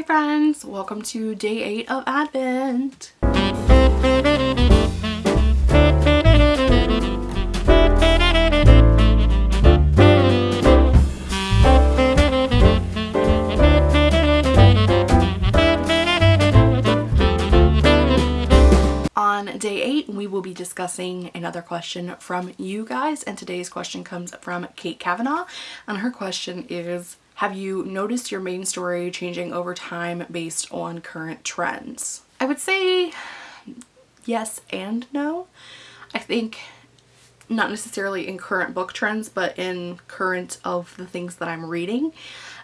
Hi friends, welcome to day 8 of Advent. On day 8 we will be discussing another question from you guys and today's question comes from Kate Kavanaugh and her question is have you noticed your main story changing over time based on current trends? I would say yes and no. I think not necessarily in current book trends, but in current of the things that I'm reading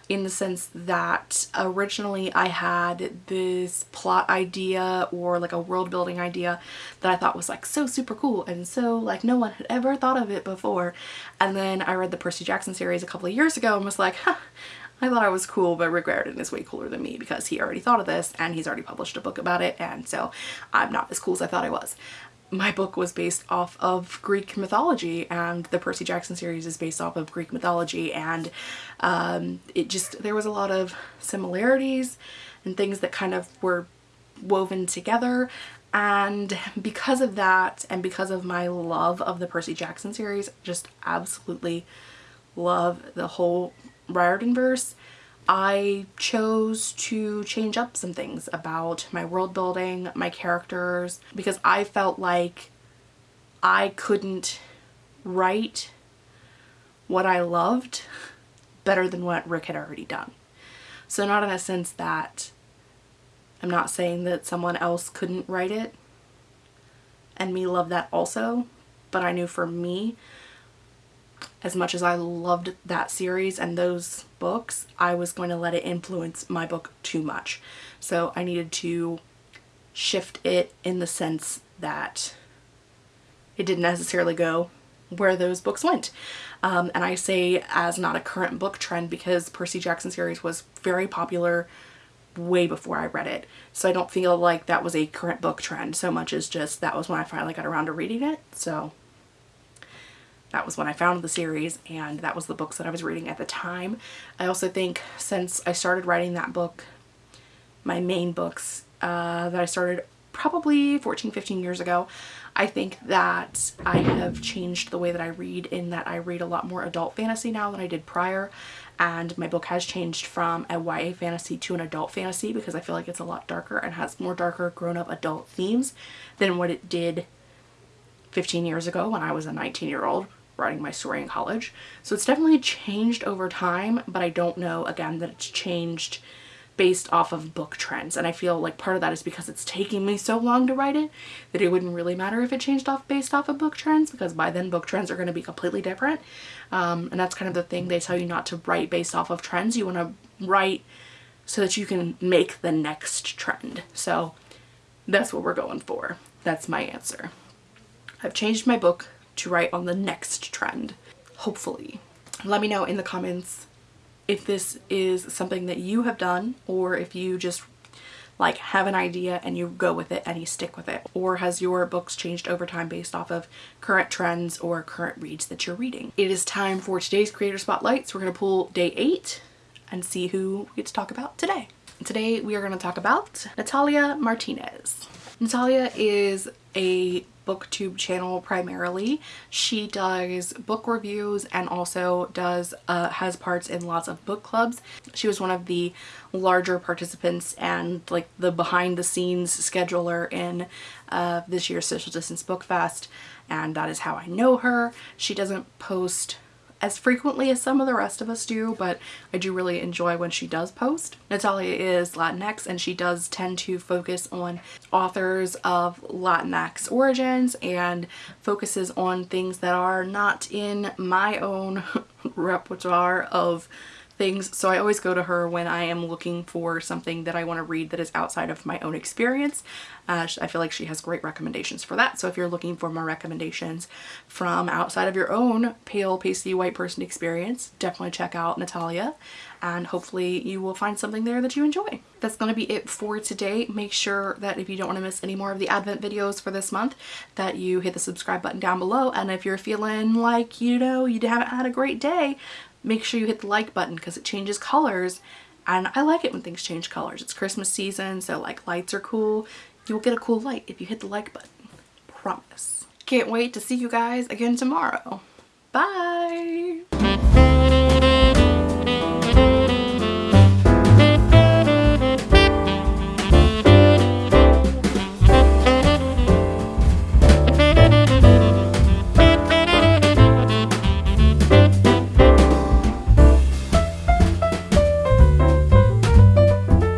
in the sense that originally I had this plot idea or like a world building idea that I thought was like so super cool and so like no one had ever thought of it before. And then I read the Percy Jackson series a couple of years ago and was like huh, I thought I was cool but Rick Riordan is way cooler than me because he already thought of this and he's already published a book about it and so I'm not as cool as I thought I was my book was based off of Greek mythology and the Percy Jackson series is based off of Greek mythology and um, it just there was a lot of similarities and things that kind of were woven together and because of that and because of my love of the Percy Jackson series just absolutely love the whole Riordan verse I chose to change up some things about my world building, my characters, because I felt like I couldn't write what I loved better than what Rick had already done. So not in a sense that I'm not saying that someone else couldn't write it and me love that also, but I knew for me as much as I loved that series and those books, I was going to let it influence my book too much. So I needed to shift it in the sense that it didn't necessarily go where those books went. Um, and I say as not a current book trend because Percy Jackson series was very popular way before I read it. So I don't feel like that was a current book trend so much as just that was when I finally got around to reading it. So that was when I found the series and that was the books that I was reading at the time. I also think since I started writing that book, my main books uh, that I started probably 14, 15 years ago, I think that I have changed the way that I read in that I read a lot more adult fantasy now than I did prior and my book has changed from a YA fantasy to an adult fantasy because I feel like it's a lot darker and has more darker grown-up adult themes than what it did 15 years ago when I was a 19 year old writing my story in college. So it's definitely changed over time, but I don't know, again, that it's changed based off of book trends. And I feel like part of that is because it's taking me so long to write it that it wouldn't really matter if it changed off based off of book trends because by then book trends are going to be completely different. Um, and that's kind of the thing they tell you not to write based off of trends. You want to write so that you can make the next trend. So that's what we're going for. That's my answer. I've changed my book to write on the next trend, hopefully. Let me know in the comments if this is something that you have done or if you just like have an idea and you go with it and you stick with it or has your books changed over time based off of current trends or current reads that you're reading. It is time for today's creator spotlight so we're going to pull day eight and see who we get to talk about today. Today we are going to talk about Natalia Martinez. Natalia is a booktube channel primarily. She does book reviews and also does uh, has parts in lots of book clubs. She was one of the larger participants and like the behind the scenes scheduler in uh, this year's Social Distance Book Fest and that is how I know her. She doesn't post as frequently as some of the rest of us do, but I do really enjoy when she does post. Natalia is Latinx and she does tend to focus on authors of Latinx origins and focuses on things that are not in my own repertoire of things. So I always go to her when I am looking for something that I want to read that is outside of my own experience. Uh, I feel like she has great recommendations for that. So if you're looking for more recommendations from outside of your own pale, pasty, white person experience, definitely check out Natalia and hopefully you will find something there that you enjoy. That's going to be it for today. Make sure that if you don't want to miss any more of the Advent videos for this month that you hit the subscribe button down below and if you're feeling like, you know, you haven't had a great day, make sure you hit the like button because it changes colors And I like it when things change colors. It's Christmas season, so like lights are cool. You'll get a cool light if you hit the like button. Promise. Can't wait to see you guys again tomorrow. Bye!